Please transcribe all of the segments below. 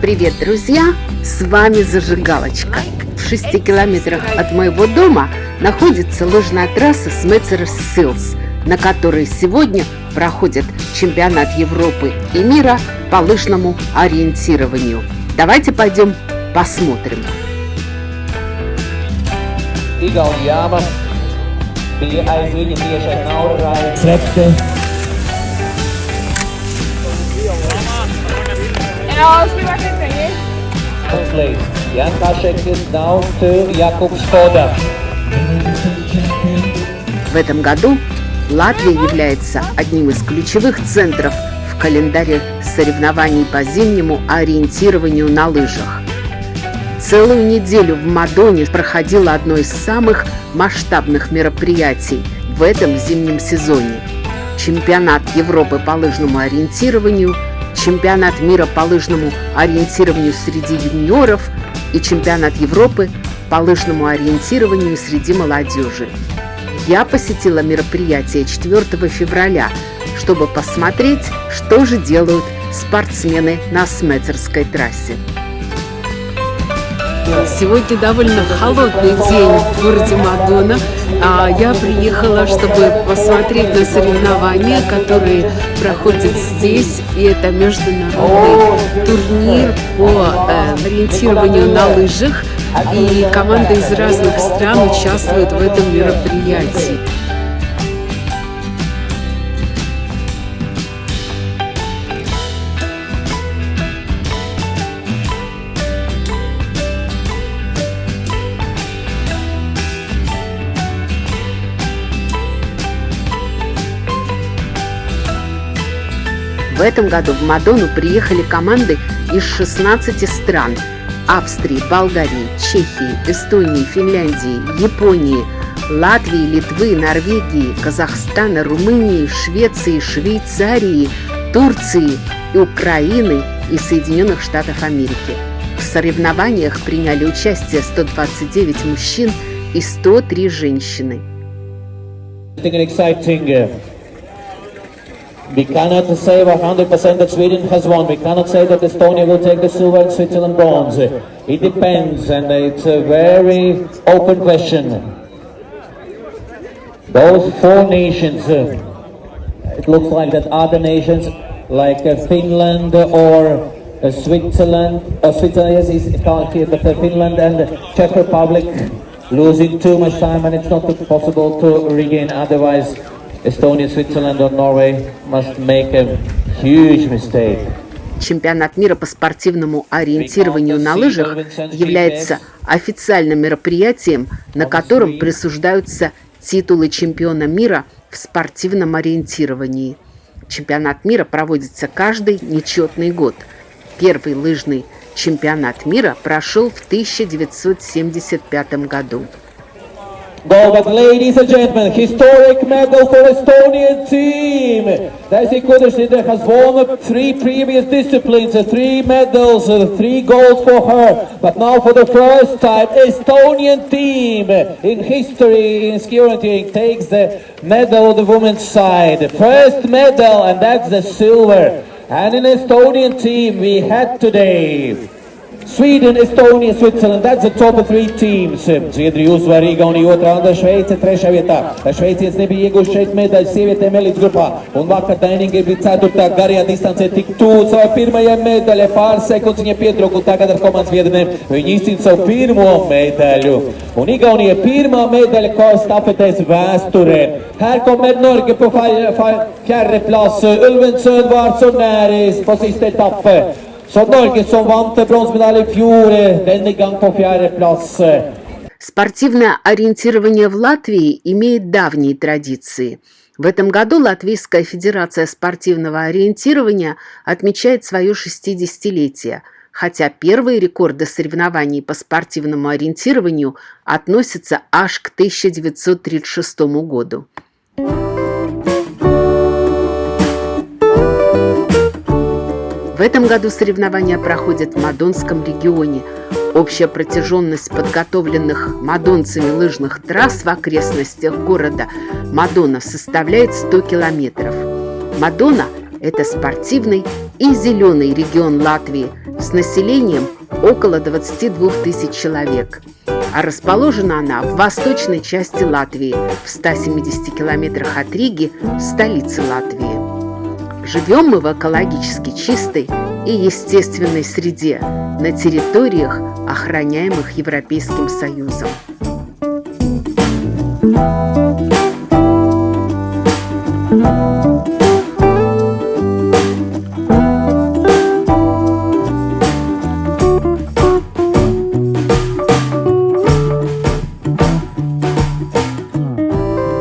Привет, друзья! С вами Зажигалочка. В 6 километрах от моего дома находится лыжная трасса Смецерс Силс, на которой сегодня проходит чемпионат Европы и мира по лыжному ориентированию. Давайте пойдem посмотрим. Naudu recepte. Konflikt. Jan Kašek is down to Jakub Skoda. В этом году Латвия является одним из ключевых центров в календаре соревнований по зимнему ориентированию на лыжах. Целую неделю в Мадоне проходило одно из самых масштабных мероприятий в этом зимнем сезоне. Чемпионат Европы по лыжному ориентированию, чемпионат мира по лыжному ориентированию среди юниоров и чемпионат Европы по лыжному ориентированию среди молодежи. Я посетила мероприятие 4 февраля, чтобы посмотреть, что же делают спортсмены на Сметерской трассе. Сегодня довольно холодный день в городе Мадона. А я приехала, чтобы посмотреть на соревнования, которые проходят здесь. И это международный турнир по э, ориентированию на лыжах. И команды из разных стран участвуют в этом мероприятии. В этом году в Мадону приехали команды из 16 стран – Австрии, Болгарии, Чехии, Эстонии, Финляндии, Японии, Латвии, Литвы, Норвегии, Казахстана, Румынии, Швеции, Швейцарии, Турции, Украины и Соединенных Штатов Америки. В соревнованиях приняли участие 129 мужчин и 103 женщины. We cannot say 100% that Sweden has won. We cannot say that Estonia will take the silver and Switzerland bronze. It depends, and it's a very open question. Those four nations, uh, it looks like that other nations like uh, Finland or uh, Switzerland, uh, Switzerland yes, is hear, but Finland and Czech Republic losing too much time, and it's not possible to regain. Otherwise, Estonia, Switzerland or must make a huge mistake. Чемпионат мира по спортивному ориентированию на лыжах является официальным мероприятием, на котором присуждаются титулы чемпиона мира в спортивном ориентировании. Чемпионат мира проводится каждый нечетный год. Первый лыжный чемпионат мира прошел в 1975 году. Go, but ladies and gentlemen, historic medal for Estonian team. Daisy Kudashida has won three previous disciplines, three medals, three golds for her. But now for the first time, Estonian team in history in skiing takes the medal on the women's side. First medal, and that's the silver. And in Estonian team, we had today Sweden, Estonia, Switzerland, that's the top three teams. Zviedrija uzvar Igaunija otrā un Šveice trešā vietā. Šveicietis nebija ieguvuši šeit medaļas sievietēm elites grupā. Un vakar Daininga bija ceturtā garajā distancē tik tuvu savai pirmajai medaļai. Pāris sekundes viņa pietrūka un tagad ar komandas biedriem viņi izcīna savu pirmo medaļu. Un Igaunija pirmā medaļa kā stafetēs vēsturē. Här kommer Norge på fjärde plats. Ulven Södvard så näris på sista etappen. Så Norge som vant bronzemedalj i fjor, denne gang på fjerdeplass. Спортивное ориентирование в Латвии имеет давние традиции. В этом году Латвийская Федерация спортивного ориентирования отмечает свое 60-летие, хотя первые рекорды соревнований по спортивному ориентированию относятся аж к 1936 году. В этом году соревнования проходят в Мадонском регионе. Общая протяженность подготовленных мадонцами лыжных трасс в окрестностях города Мадона составляет 100 километров. Мадона – это спортивный и зеленый регион Латвии с населением около 22 тысяч человек. А расположена она в восточной части Латвии, в 170 километрах от Риги, столицы Латвии. Живем мы в экологически чистой и естественной среде на территориях, охраняемых Европейским Союзом.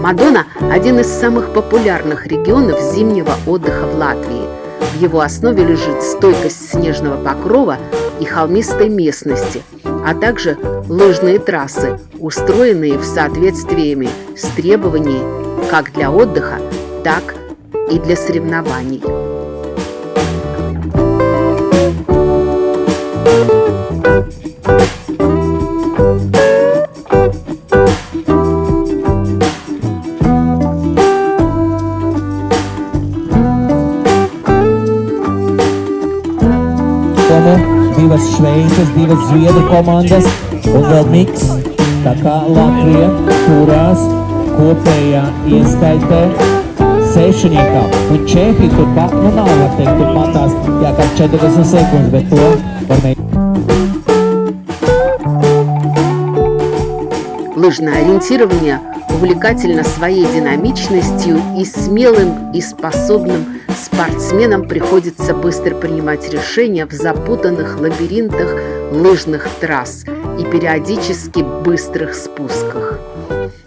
Мадона – один из самых популярных регионов зимнего отдыха в Латвии. В его основе лежит стойкость снежного покрова и холмистой местности, а также лыжные трассы, устроенные в соответствии с требованиями как для отдыха, так и для соревнований. Divas Šveices, divas Zviedru komandas un vēl miks. Tā kā Latvija turās kopējā ieskaitē sešiniekā. Un Čehi turpat, nu nav, var teikt, turpatās, jā, kā 40 sekundes, bet to var mēģināt. Лыжное ориентирование увлекательно своей динамичностью и смелым и способным Спортсменам приходится быстро принимать решения в запутанных лабиринтах лыжных трасс и периодически быстрых спусках.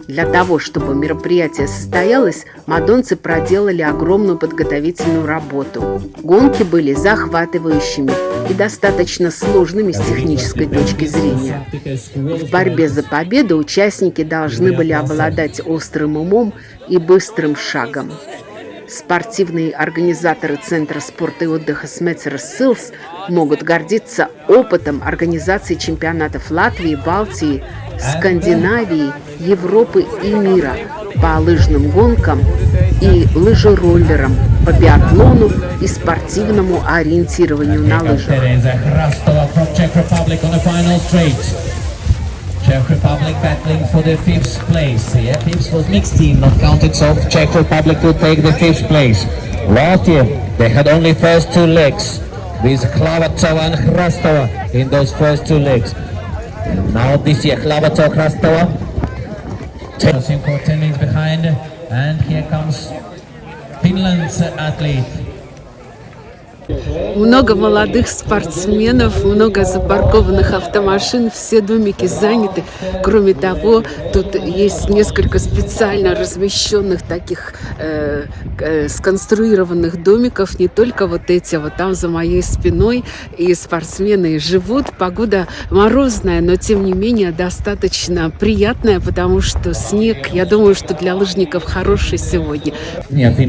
Для того, чтобы мероприятие состоялось, мадонцы проделали огромную подготовительную работу. Гонки были захватывающими и достаточно сложными с технической точки зрения. В борьбе за победу участники должны были обладать острым умом и быстрым шагом. Спортивные организаторы Центра спорта и отдыха Смецер Силс могут гордиться опытом организации чемпионатов Латвии, Балтии, Скандинавии, Европы и мира по лыжным гонкам и лыжероллерам, по биатлону и спортивному ориентированию на лыжах. Czech Republic battling for the fifth place. Yeah, fifth was mixed team, not counted, so Czech Republic will take the fifth place. Last year, they had only first two legs, with Klavatova and Hrastova in those first two legs. Now this year, Klavatova, Hrastova. Ten minutes behind, and here comes Finland's athlete. Много молодых спортсменов, много запаркованных автомашин, все домики заняты. Кроме того, тут есть несколько специально размещенных таких э, э, сконструированных домиков, не только вот эти, вот там за моей спиной, и спортсмены живут. Погода морозная, но тем не менее достаточно приятная, потому что снег, я думаю, что для лыжников хороший сегодня. Нет,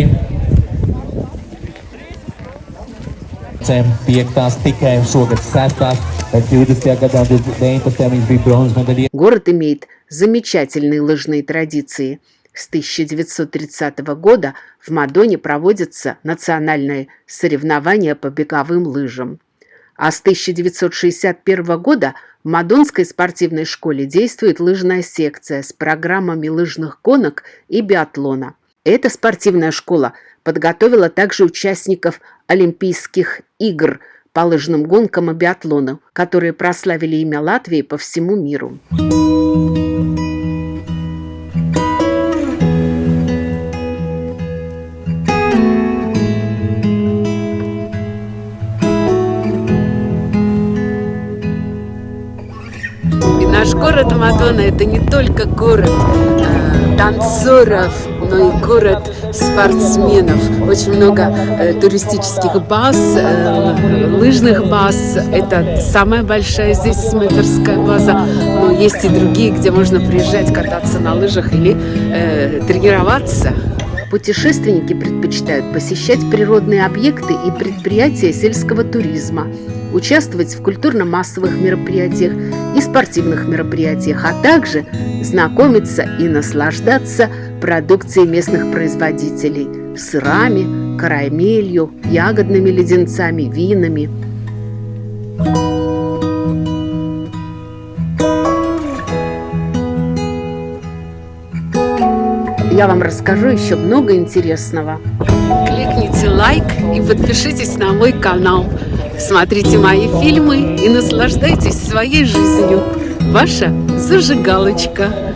Финлянд без Кама, Туомистон, Хоскари. Piektās tikai šogad sestās, bet 20. gadā 19. viņš bija bronzas medaļa. Город имеет замечательные лыжные традиции. С 1930 года в Мадоне проводятся национальные соревнования по беговым лыжам. А с 1961 года в Мадонской спортивной школе действует лыжная секция с программами лыжных гонок и биатлона. Эта спортивная школа подготовила также участников Олимпийских игр по лыжным гонкам и биатлону, которые прославили имя Латвии по всему миру. Наш город Мадонна – это не только город э, танцоров, но и город спортсменов. Очень много э, туристических баз, э, лыжных баз. Это самая большая здесь сметерская база. Но есть и другие, где можно приезжать кататься на лыжах или э, тренироваться. Путешественники предпочитают посещать природные объекты и предприятия сельского туризма, участвовать в культурно-массовых мероприятиях и спортивных мероприятиях, а также знакомиться и наслаждаться продукцией местных производителей – сырами, карамелью, ягодными леденцами, винами. Я вам расскажу еще много интересного. Кликните лайк и подпишитесь на мой канал. Смотрите мои фильмы и наслаждайтесь своей жизнью. Ваша зажигалочка.